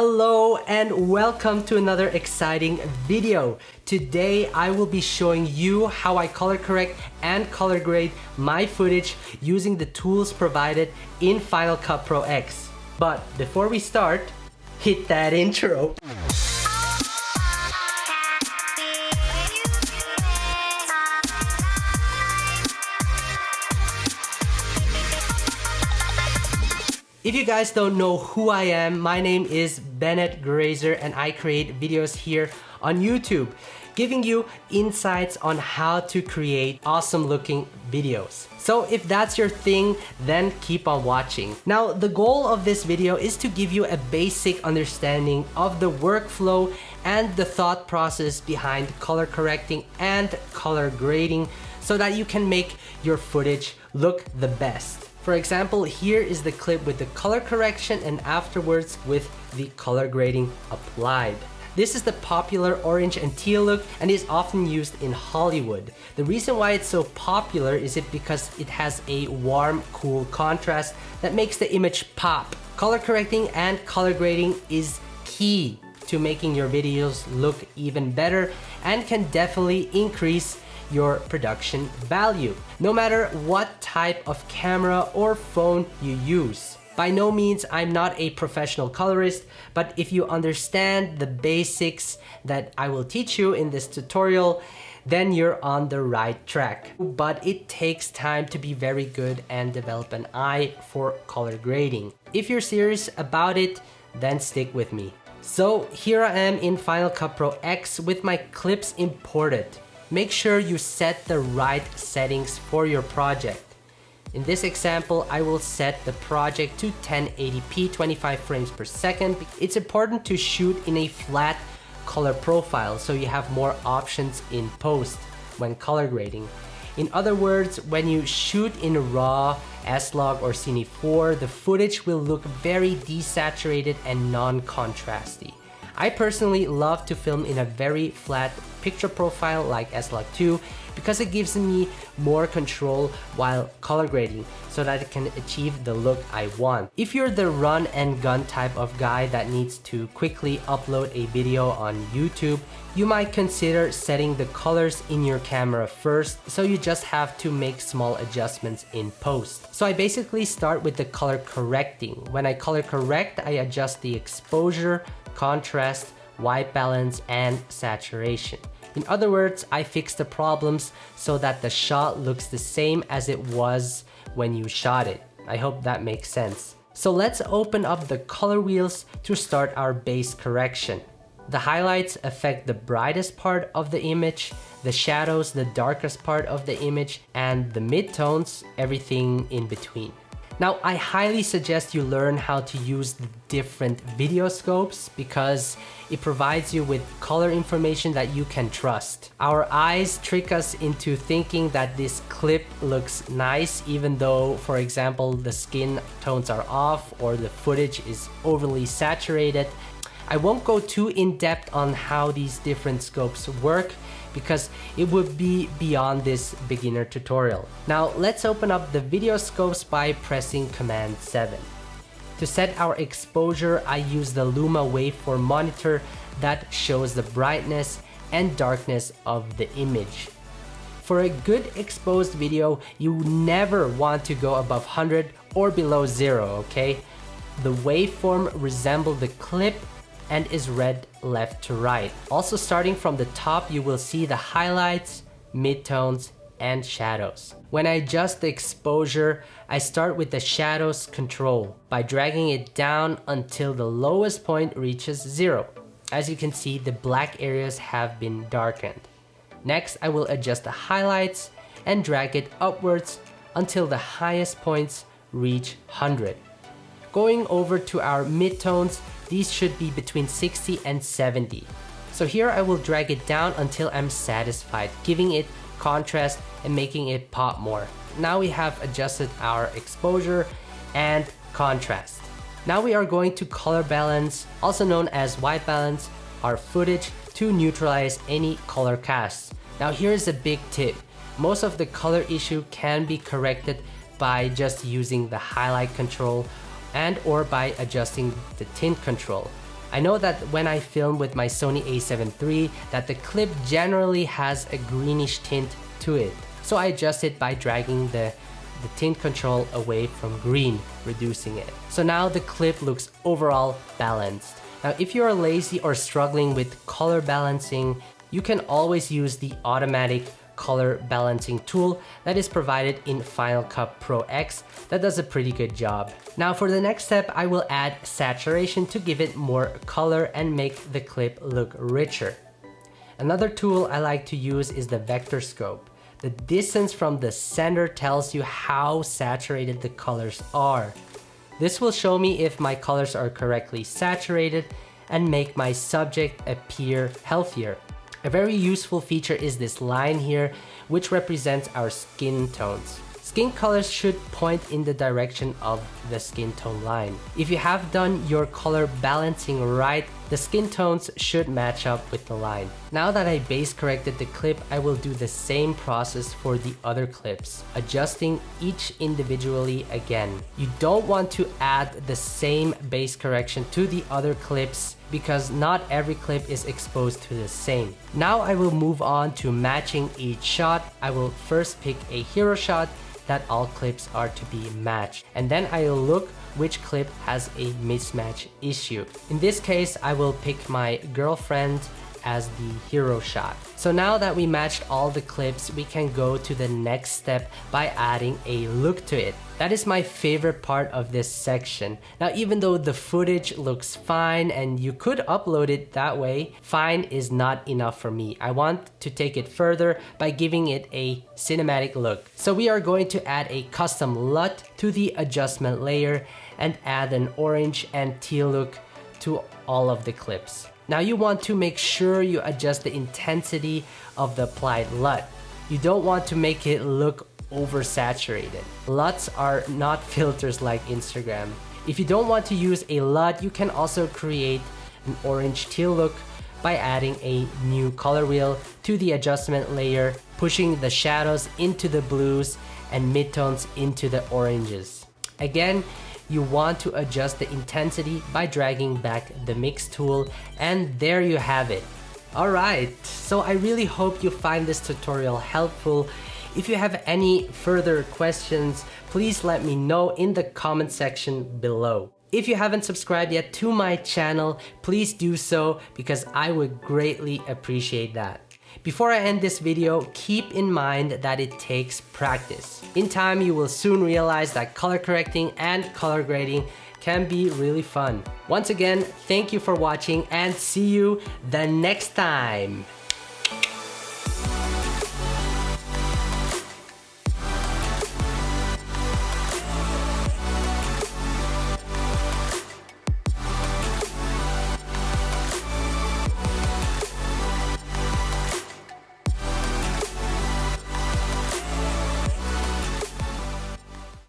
Hello and welcome to another exciting video. Today I will be showing you how I color correct and color grade my footage using the tools provided in Final Cut Pro X. But before we start, hit that intro. If you guys don't know who I am, my name is Bennett Grazer and I create videos here on YouTube, giving you insights on how to create awesome looking videos. So if that's your thing, then keep on watching. Now, the goal of this video is to give you a basic understanding of the workflow and the thought process behind color correcting and color grading so that you can make your footage look the best. For example, here is the clip with the color correction and afterwards with the color grading applied. This is the popular orange and teal look and is often used in Hollywood. The reason why it's so popular is it because it has a warm, cool contrast that makes the image pop. Color correcting and color grading is key to making your videos look even better and can definitely increase your production value, no matter what type of camera or phone you use. By no means, I'm not a professional colorist, but if you understand the basics that I will teach you in this tutorial, then you're on the right track. But it takes time to be very good and develop an eye for color grading. If you're serious about it, then stick with me. So here I am in Final Cut Pro X with my clips imported make sure you set the right settings for your project. In this example, I will set the project to 1080p 25 frames per second. It's important to shoot in a flat color profile so you have more options in post when color grading. In other words, when you shoot in RAW, S-Log or Cine 4, the footage will look very desaturated and non-contrasty. I personally love to film in a very flat picture profile like S-Log2 because it gives me more control while color grading so that it can achieve the look I want. If you're the run and gun type of guy that needs to quickly upload a video on YouTube, you might consider setting the colors in your camera first so you just have to make small adjustments in post. So I basically start with the color correcting. When I color correct, I adjust the exposure, contrast, white balance, and saturation. In other words, I fix the problems so that the shot looks the same as it was when you shot it. I hope that makes sense. So let's open up the color wheels to start our base correction. The highlights affect the brightest part of the image, the shadows the darkest part of the image, and the midtones everything in between. Now, I highly suggest you learn how to use the different video scopes because it provides you with color information that you can trust. Our eyes trick us into thinking that this clip looks nice even though, for example, the skin tones are off or the footage is overly saturated. I won't go too in depth on how these different scopes work because it would be beyond this beginner tutorial. Now let's open up the video scopes by pressing command 7. To set our exposure, I use the Luma waveform monitor that shows the brightness and darkness of the image. For a good exposed video, you never want to go above 100 or below 0, okay? The waveform resembles the clip and is read left to right. Also starting from the top, you will see the highlights, midtones, and shadows. When I adjust the exposure, I start with the shadows control by dragging it down until the lowest point reaches zero. As you can see, the black areas have been darkened. Next, I will adjust the highlights and drag it upwards until the highest points reach 100. Going over to our midtones, these should be between 60 and 70. So here I will drag it down until I'm satisfied, giving it contrast and making it pop more. Now we have adjusted our exposure and contrast. Now we are going to color balance, also known as white balance, our footage to neutralize any color casts. Now here's a big tip. Most of the color issue can be corrected by just using the highlight control and or by adjusting the tint control. I know that when I film with my Sony a7 III that the clip generally has a greenish tint to it. So I adjust it by dragging the, the tint control away from green, reducing it. So now the clip looks overall balanced. Now if you are lazy or struggling with color balancing, you can always use the automatic color balancing tool that is provided in Final Cut Pro X that does a pretty good job. Now for the next step, I will add saturation to give it more color and make the clip look richer. Another tool I like to use is the vector scope. The distance from the center tells you how saturated the colors are. This will show me if my colors are correctly saturated and make my subject appear healthier. A very useful feature is this line here, which represents our skin tones. Skin colors should point in the direction of the skin tone line. If you have done your color balancing right, the skin tones should match up with the line. Now that I base corrected the clip, I will do the same process for the other clips, adjusting each individually again. You don't want to add the same base correction to the other clips because not every clip is exposed to the same. Now I will move on to matching each shot. I will first pick a hero shot that all clips are to be matched. And then I'll look which clip has a mismatch issue. In this case, I will pick my girlfriend as the hero shot. So now that we matched all the clips, we can go to the next step by adding a look to it. That is my favorite part of this section. Now even though the footage looks fine and you could upload it that way, fine is not enough for me. I want to take it further by giving it a cinematic look. So we are going to add a custom LUT to the adjustment layer and add an orange and teal look to all of the clips. Now you want to make sure you adjust the intensity of the applied LUT. You don't want to make it look oversaturated. LUTs are not filters like Instagram. If you don't want to use a LUT, you can also create an orange teal look by adding a new color wheel to the adjustment layer, pushing the shadows into the blues and midtones into the oranges. Again, you want to adjust the intensity by dragging back the mix tool and there you have it. Alright, so I really hope you find this tutorial helpful. If you have any further questions, please let me know in the comment section below. If you haven't subscribed yet to my channel, please do so because I would greatly appreciate that. Before I end this video, keep in mind that it takes practice. In time, you will soon realize that color correcting and color grading can be really fun. Once again, thank you for watching and see you the next time.